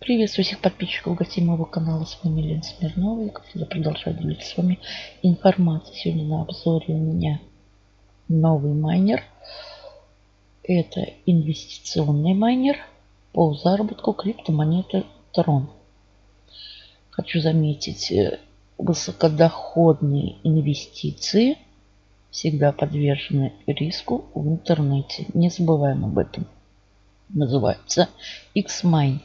Приветствую всех подписчиков, гостей моего канала. С вами Лена Смирнова. Я, как всегда, продолжаю делиться с вами информацией. Сегодня на обзоре у меня новый майнер. Это инвестиционный майнер по заработку криптомонеты Трон. Хочу заметить, э, высокодоходные инвестиции всегда подвержены риску в интернете. Не забываем об этом. Называется X-Mine.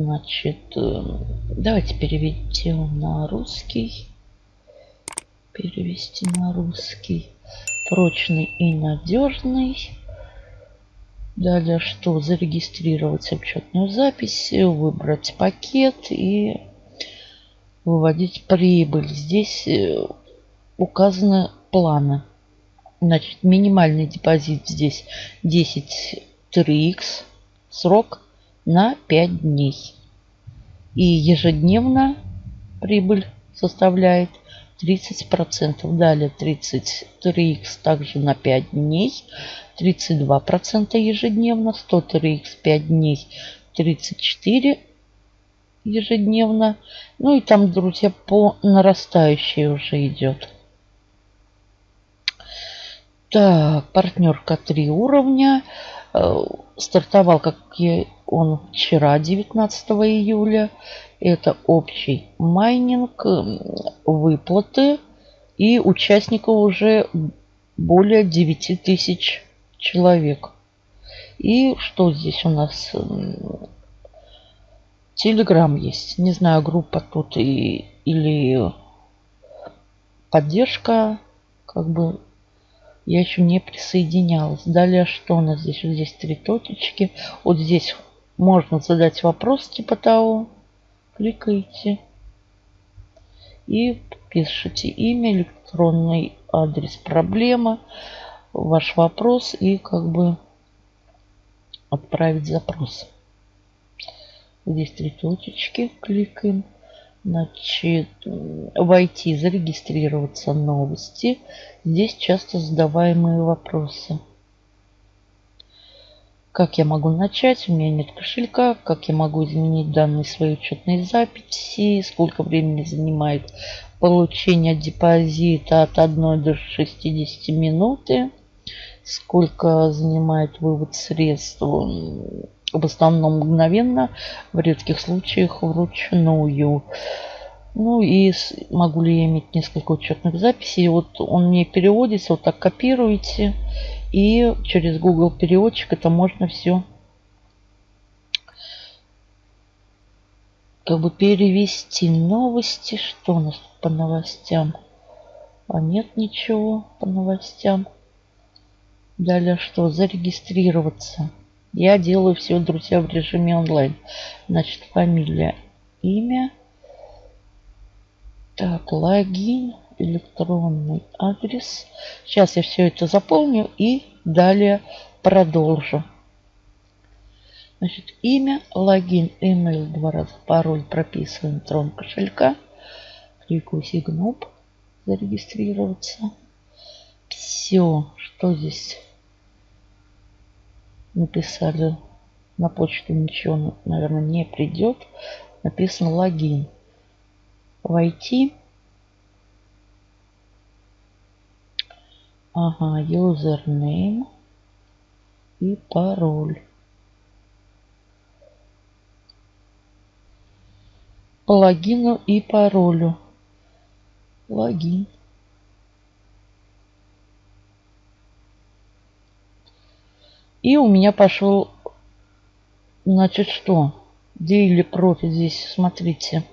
Значит, э, давайте переведем на русский. Перевести на русский. Прочный и надежный. Далее что? Зарегистрировать учетную запись, выбрать пакет и выводить прибыль. Здесь э, указаны планы. Значит, минимальный депозит здесь 10 3х. Срок на 5 дней. И ежедневно прибыль составляет 30%. Далее 33х также на 5 дней. 32% ежедневно. 103х 5 дней. 34 ежедневно. Ну и там, друзья, по нарастающей уже идет. Так, партнерка 3 уровня. Э, стартовал, как он вчера, 19 июля. Это общий майнинг, выплаты. И участников уже более 9 тысяч человек. И что здесь у нас? Телеграм есть. Не знаю, группа тут и, или поддержка. Как бы я еще не присоединялась. Далее что у нас здесь? Вот здесь три точечки. Вот здесь можно задать вопрос типа того. Кликаете. И пишите имя, электронный адрес, проблема, ваш вопрос и как бы отправить запрос. Здесь три точечки. Кликаем. Значит, войти, зарегистрироваться, новости. Здесь часто задаваемые вопросы. Как я могу начать? У меня нет кошелька. Как я могу изменить данные своей учетной записи? Сколько времени занимает получение депозита от 1 до 60 минуты? Сколько занимает вывод средств? В основном мгновенно, в редких случаях вручную. Ну и могу ли я иметь несколько учетных записей. Вот он мне переводится, вот так копируете и через Google переводчик это можно все как бы перевести новости. Что у нас по новостям? А нет ничего по новостям. Далее что? Зарегистрироваться. Я делаю все, друзья, в режиме онлайн. Значит, фамилия, имя. Так, логин электронный адрес. Сейчас я все это заполню и далее продолжу. Значит, имя, логин, email, два раза пароль прописываем трон кошелька. Кликаю сигнуп, зарегистрироваться. Все, что здесь написали на почту ничего, наверное, не придет. Написано логин. Войти. Ага, username и пароль. По логину и паролю. Логин. И у меня пошел, значит, что? Daily Profit здесь, смотрите.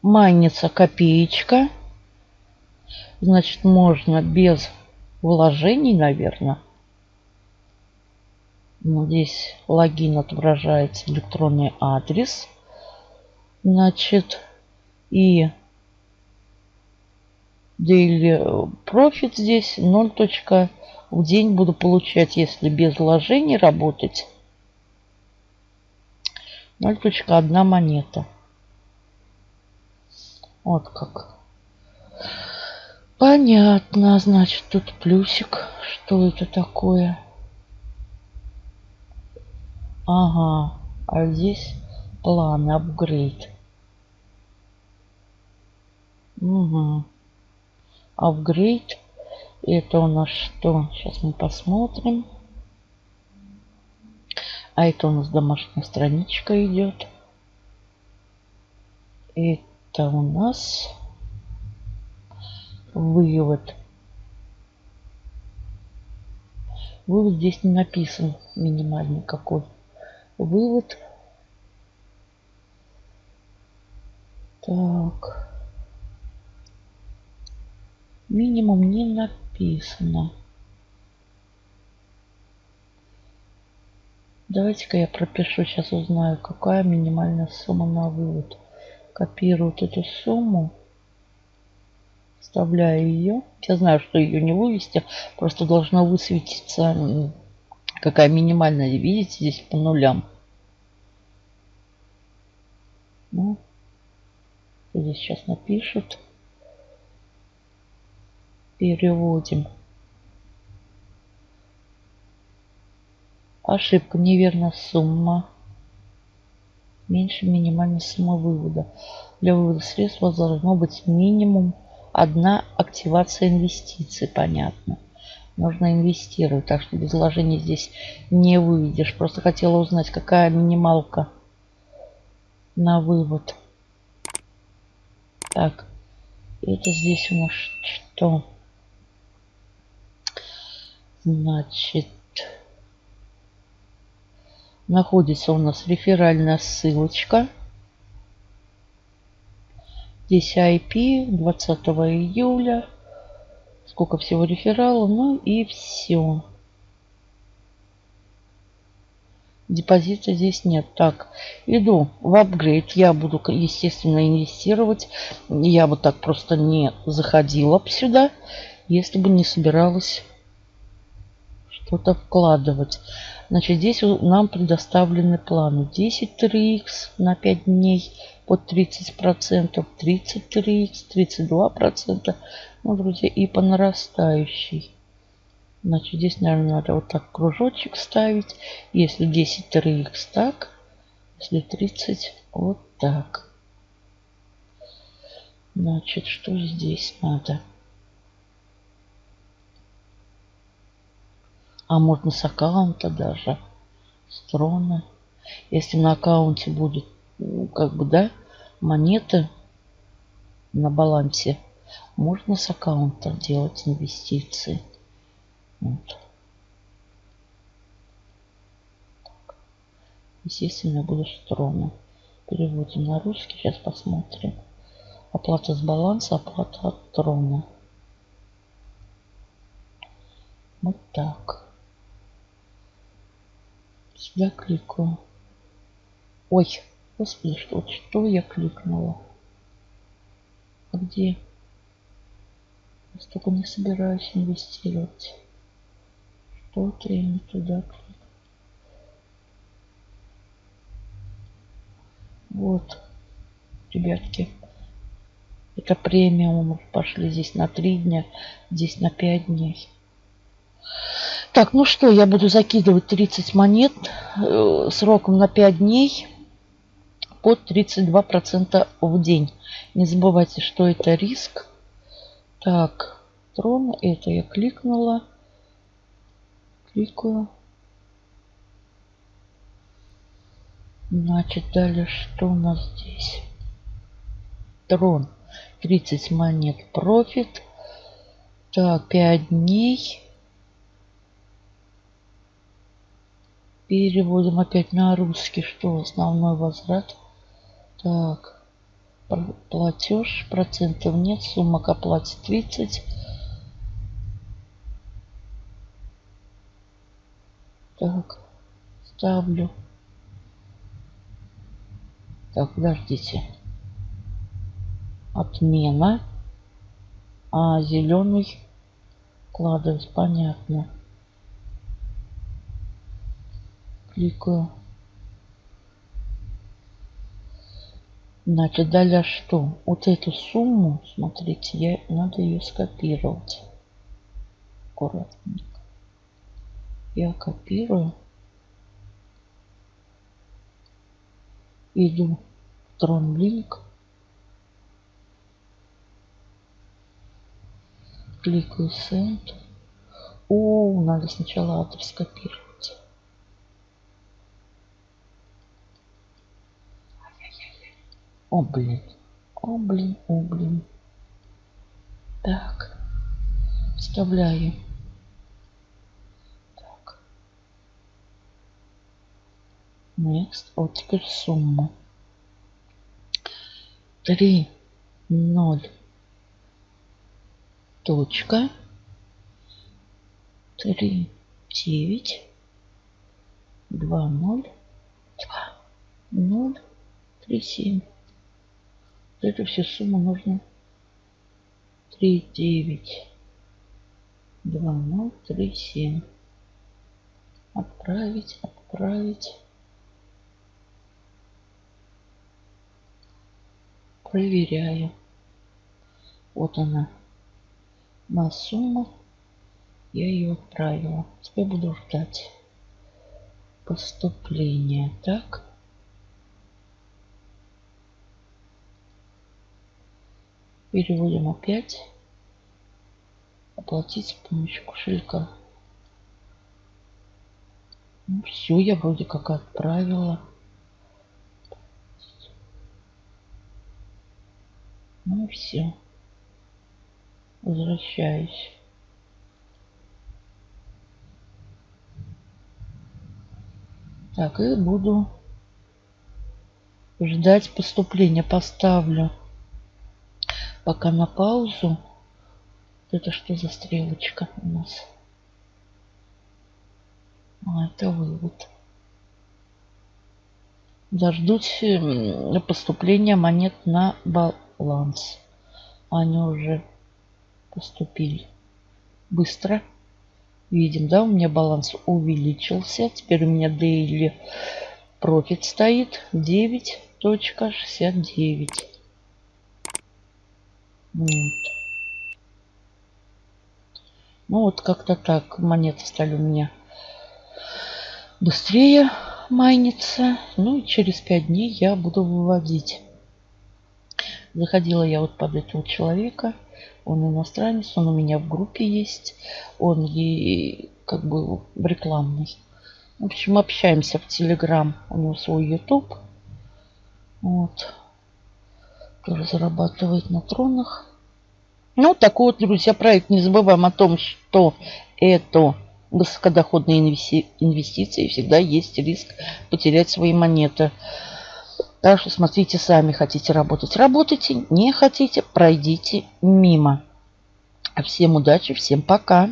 Майнится копеечка. Значит, можно без вложений, наверное. Ну, здесь логин отображается электронный адрес. Значит, и daily profit здесь 0. В день буду получать, если без вложений работать, 0.1 монета. Вот как. Понятно, значит, тут плюсик. Что это такое? Ага. А здесь план, апгрейд. Угу. Апгрейд. Это у нас что? Сейчас мы посмотрим. А это у нас домашняя страничка идет. Это у нас вывод. Вывод здесь не написан минимальный какой. Вывод. Так. Минимум не написано. Давайте-ка я пропишу, сейчас узнаю, какая минимальная сумма на вывод. Копирую вот эту сумму. Вставляю ее. Я знаю, что ее не вывести. Просто должна высветиться, какая минимальная. Видите, здесь по нулям. Ну, здесь сейчас напишут. Переводим. Ошибка. Неверная сумма. Меньше минимальной суммы вывода. Для вывода средств должно быть минимум одна активация инвестиций. Понятно. Нужно инвестировать. Так что без вложений здесь не выведешь. Просто хотела узнать, какая минималка на вывод. Так. Это здесь у нас что? Значит, находится у нас реферальная ссылочка. Здесь IP 20 июля. Сколько всего рефералов. Ну и все. Депозита здесь нет. Так, иду в апгрейд. Я буду, естественно, инвестировать. Я бы так просто не заходила бы сюда, если бы не собиралась что-то вкладывать. Значит, здесь нам предоставлены планы. 10 3х на 5 дней под 30%, 33х, 32%. Ну, друзья, и по нарастающей. Значит, здесь, наверное, надо вот так кружочек ставить. Если 10 3х так, если 30 вот так. Значит, что здесь надо? А можно с аккаунта даже. С Если на аккаунте будет, ну, как бы, да, монеты на балансе, можно с аккаунта делать инвестиции. Вот. Естественно, я буду строго. Переводим на русский. Сейчас посмотрим. Оплата с баланса, оплата от трона. Вот так. Сюда кликаю. Ой, господи, что, что я кликнула? А где? Я столько не собираюсь инвестировать. Что-то я не туда кликну. Вот, ребятки. Это премиум пошли здесь на 3 дня, здесь на 5 дней. Так, ну что, я буду закидывать 30 монет э, сроком на 5 дней под 32% в день. Не забывайте, что это риск. Так, трон, это я кликнула. Кликаю. Значит, далее что у нас здесь? Трон. 30 монет профит. Так, 5 дней. Переводим опять на русский, что основной возврат. Так, платеж, процентов нет, сумма к оплате 30. Так, ставлю. Так, подождите. Отмена. А зеленый вкладывать, понятно. Кликаю. Значит, далее что? Вот эту сумму, смотрите, я, надо ее скопировать. Аккуратненько. Я копирую. Иду в TronLink. Кликаю Send. О, надо сначала адрес копировать. О, блин. О, блин, о, блин. Так. Вставляю. Так. Next. Вот теперь сумма. 3, 0, точка, 3, 9, 2, 0, 2, 0, 3, 7. Вот эту всю сумму нужно 3, 9, 2, 0, 3, 7. Отправить, отправить. Проверяю. Вот она. На сумму я ее отправила. Теперь буду ждать поступления. Так. Переводим опять. Оплатить с помощью кошелька. Ну, все, я вроде как отправила. Ну и все. Возвращаюсь. Так, и буду ждать поступления. Поставлю пока на паузу. Это что за стрелочка у нас? А, это вывод. Дождусь поступления монет на баланс. Они уже поступили. Быстро. Видим, да, у меня баланс увеличился. Теперь у меня daily profit стоит 9.69. Вот. Ну вот как-то так монеты стали у меня быстрее майниться. Ну и через 5 дней я буду выводить. Заходила я вот под этого человека. Он иностранец, он у меня в группе есть. Он ей как бы в рекламной. В общем, общаемся в Телеграм. У него свой YouTube. Вот. Тоже зарабатывает на тронах. Ну, такой вот, друзья, проект. Не забываем о том, что это высокодоходные инвестиции. Всегда есть риск потерять свои монеты. Так что смотрите сами, хотите работать, работайте, не хотите, пройдите мимо. Всем удачи, всем пока.